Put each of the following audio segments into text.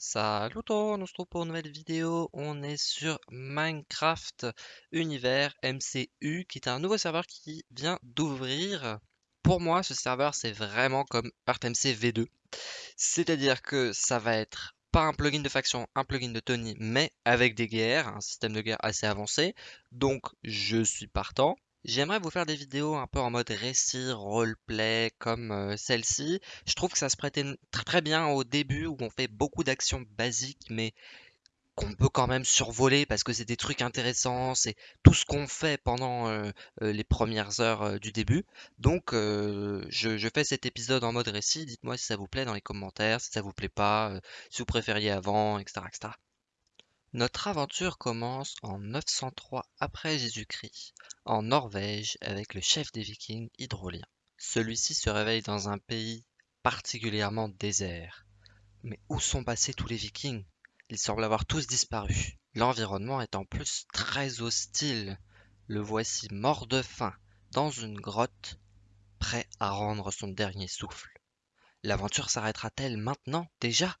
Salut tout, on se retrouve pour une nouvelle vidéo. On est sur Minecraft Univers MCU, qui est un nouveau serveur qui vient d'ouvrir. Pour moi, ce serveur, c'est vraiment comme ArtMC V2. C'est-à-dire que ça va être pas un plugin de faction, un plugin de Tony, mais avec des guerres, un système de guerre assez avancé. Donc, je suis partant. J'aimerais vous faire des vidéos un peu en mode récit, roleplay, comme euh, celle-ci. Je trouve que ça se prêtait très bien au début où on fait beaucoup d'actions basiques, mais qu'on peut quand même survoler parce que c'est des trucs intéressants, c'est tout ce qu'on fait pendant euh, euh, les premières heures du début. Donc je, fais cet épisode en mode récit, dites-moi si ça vous plaît dans les commentaires, si ça vous plaît pas, si vous préfériez avant, etc. Notre aventure commence en 903 après Jésus-Christ, en Norvège, avec le chef des Vikings Hydrolien. Celui-ci se réveille dans un pays particulièrement désert. Mais où sont passés tous les Vikings? Ils semblent avoir tous disparu. L'environnement est en plus très hostile. Le voici mort de faim, dans une grotte, prêt à rendre son dernier souffle. L'aventure s'arrêtera-t-elle maintenant, déjà?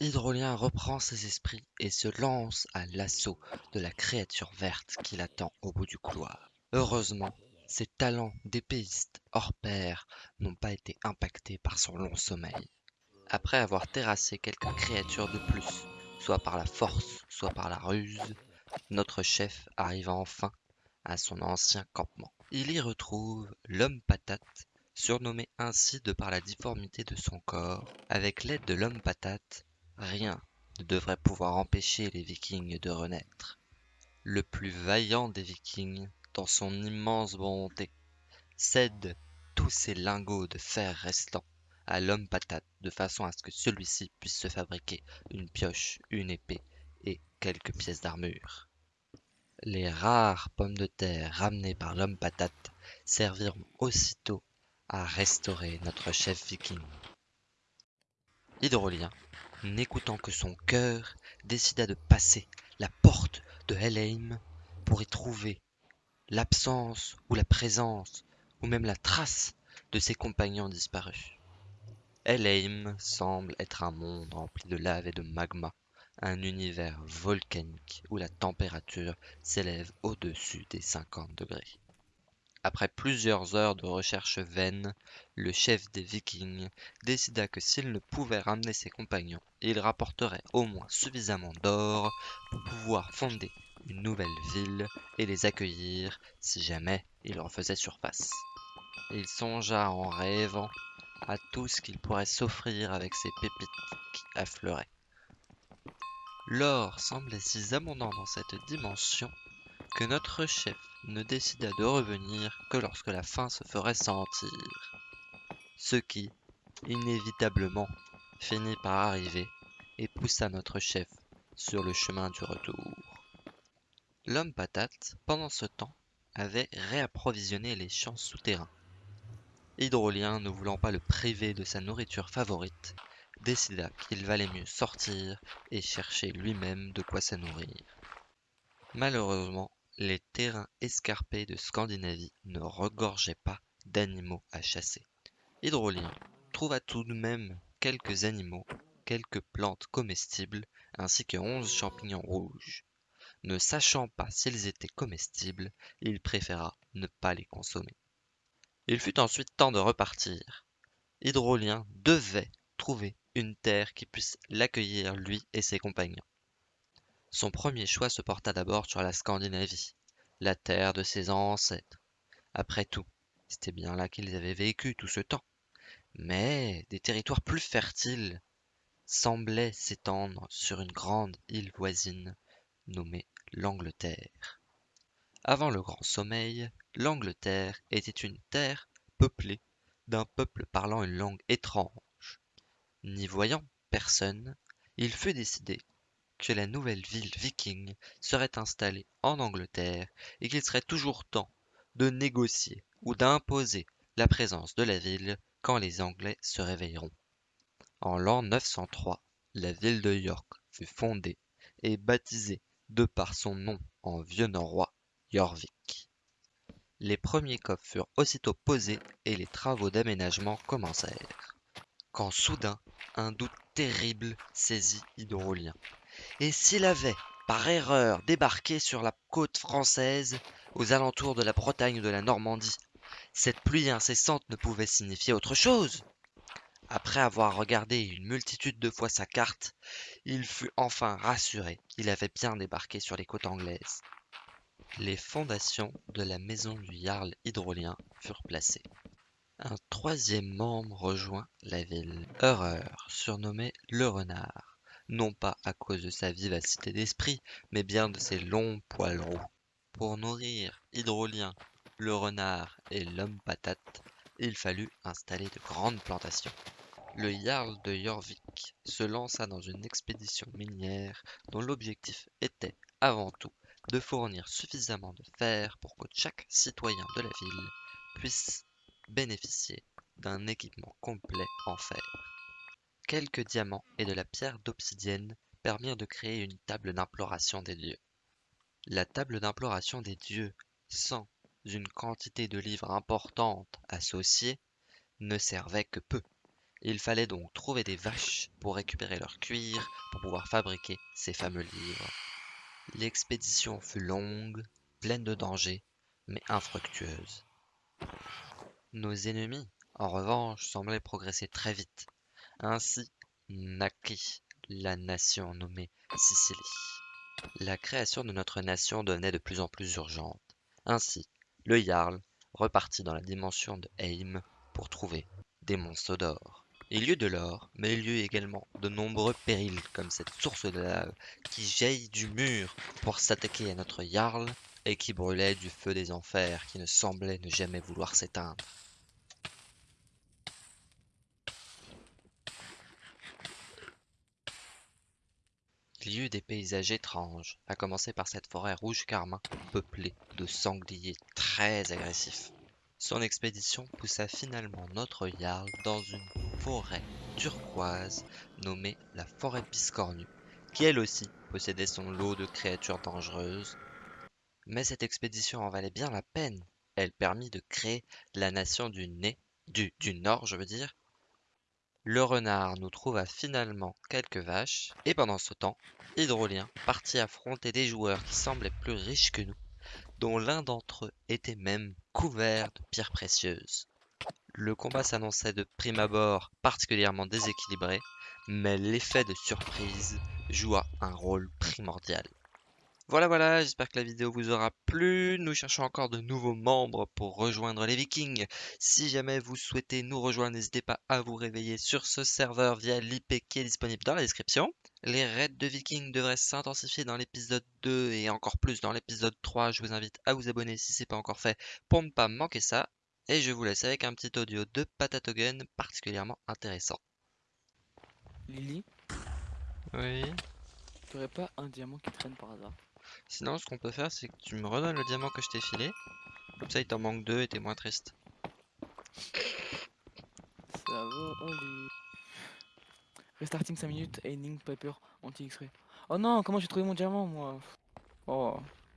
Hydrolien reprend ses esprits et se lance à l'assaut de la créature verte qui l'attend au bout du couloir. Heureusement, ses talents d'épéiste hors pair n'ont pas été impactés par son long sommeil. Après avoir terrassé quelques créatures de plus, soit par la force, soit par la ruse, notre chef arrive enfin à son ancien campement. Il y retrouve l'homme patate, surnommé ainsi de par la difformité de son corps. Avec l'aide de l'homme patate, Rien ne devrait pouvoir empêcher les Vikings de renaître. Le plus vaillant des Vikings, dans son immense bonté, cède tous ses lingots de fer restants à l'homme patate de façon à ce que celui-ci puisse se fabriquer une pioche, une épée et quelques pièces d'armure. Les rares pommes de terre ramenées par l'homme patate serviront aussitôt à restaurer notre chef viking. Hydrolien n'écoutant que son cœur, décida de passer la porte de Helheim pour y trouver l'absence ou la présence ou même la trace de ses compagnons disparus. Helheim semble être un monde rempli de lave et de magma, un univers volcanique où la température s'élève au-dessus des 50 degrés. Après plusieurs heures de recherches vaines, le chef des Vikings décida que s'il ne pouvait ramener ses compagnons, il rapporterait au moins suffisamment d'or pour pouvoir fonder une nouvelle ville et les accueillir si jamais il refaisait surface. Il songea en rêvant à tout ce qu'il pourrait s'offrir avec ces pépites qui affleuraient. L'or semblait si abondant dans cette dimension que notre chef ne décida de revenir que lorsque la faim se ferait sentir. Ce qui, inévitablement, finit par arriver et poussa notre chef sur le chemin du retour. L'homme patate, pendant ce temps, avait réapprovisionné les champs souterrains. Hydrolien, ne voulant pas le priver de sa nourriture favorite, décida qu'il valait mieux sortir et chercher lui-même de quoi se nourrir. Malheureusement, les terrains escarpés de Scandinavie ne regorgeaient pas d'animaux à chasser. Hydrolien trouva tout de même quelques animaux, quelques plantes comestibles, ainsi que onze champignons rouges. Ne sachant pas s'ils étaient comestibles, il préféra ne pas les consommer. Il fut ensuite temps de repartir. Hydrolien devait trouver une terre qui puisse l'accueillir lui et ses compagnons. Son premier choix se porta d'abord sur la Scandinavie, la terre de ses ancêtres. Après tout, c'était bien là qu'ils avaient vécu tout ce temps. Mais des territoires plus fertiles semblaient s'étendre sur une grande île voisine nommée l'Angleterre. Avant le grand sommeil, l'Angleterre était une terre peuplée d'un peuple parlant une langue étrange. N'y voyant personne, il fut décidé que la nouvelle ville viking serait installée en Angleterre et qu'il serait toujours temps de négocier ou d'imposer la présence de la ville quand les Anglais se réveilleront. En l'an 903, la ville de York fut fondée et baptisée de par son nom en vieux norrois Jorvik. Les premiers coffres furent aussitôt posés et les travaux d'aménagement commencèrent. Quand soudain, un doute terrible saisit Hydrolien. Et s'il avait, par erreur, débarqué sur la côte française, aux alentours de la Bretagne ou de la Normandie, cette pluie incessante ne pouvait signifier autre chose. Après avoir regardé une multitude de fois sa carte, il fut enfin rassuré, il avait bien débarqué sur les côtes anglaises. Les fondations de la maison du Jarl hydrolien furent placées. Un troisième membre rejoint la ville, Heureur, surnommé le renard, non pas à cause de sa vivacité d'esprit, mais bien de ses longs poils roux. Pour nourrir Hydrolien, le renard et l'homme patate, il fallut installer de grandes plantations. Le Jarl de Jorvik se lança dans une expédition minière dont l'objectif était, avant tout, de fournir suffisamment de fer pour que chaque citoyen de la ville puisse bénéficier d'un équipement complet en fer. Quelques diamants et de la pierre d'obsidienne permirent de créer une table d'imploration des dieux. La table d'imploration des dieux, sans une quantité de livres importante associée, ne servait que peu. Il fallait donc trouver des vaches pour récupérer leur cuir pour pouvoir fabriquer ces fameux livres. L'expédition fut longue, pleine de dangers, mais infructueuse. Nos ennemis, en revanche, semblaient progresser très vite. Ainsi naquit la nation nommée Sicily. La création de notre nation devenait de plus en plus urgente. Ainsi, le Jarl repartit dans la dimension de Heim pour trouver des monstres d'or. Il y eut de l'or, mais il y eut également de nombreux périls, comme cette source de lave qui jaillit du mur pour s'attaquer à notre Jarl et qui brûlait du feu des enfers qui ne semblait ne jamais vouloir s'éteindre. Il y eut des paysages étranges, à commencer par cette forêt rouge carmin peuplée de sangliers très agressifs. Son expédition poussa finalement notre Jarl dans une forêt turquoise nommée la forêt biscornue, qui elle aussi possédait son lot de créatures dangereuses. Mais cette expédition en valait bien la peine. Elle permit de créer la nation du nez, du, du nord je veux dire. Le renard nous trouva finalement quelques vaches, et pendant ce temps, Hydrolien partit affronter des joueurs qui semblaient plus riches que nous, dont l'un d'entre eux était même couvert de pierres précieuses. Le combat s'annonçait de prime abord particulièrement déséquilibré, mais l'effet de surprise joua un rôle primordial. Voilà voilà, j'espère que la vidéo vous aura plu. Nous cherchons encore de nouveaux membres pour rejoindre les vikings. Si jamais vous souhaitez nous rejoindre, n'hésitez pas à vous réveiller sur ce serveur via l'IP qui est disponible dans la description. Les raids de vikings devraient s'intensifier dans l'épisode 2 et encore plus dans l'épisode 3. Je vous invite à vous abonner si ce n'est pas encore fait pour ne pas manquer ça. Et je vous laisse avec un petit audio de Patatogen particulièrement intéressant. Lily, Oui. tu aurais pas un diamant qui traîne par hasard? Sinon, ce qu'on peut faire, c'est que tu me redonnes le diamant que je t'ai filé. Comme ça, il t'en manque deux et t'es moins triste. Ça va. Restarting 5 minutes, ending paper, anti-extrait. Oh non, comment j'ai trouvé mon diamant moi? Oh.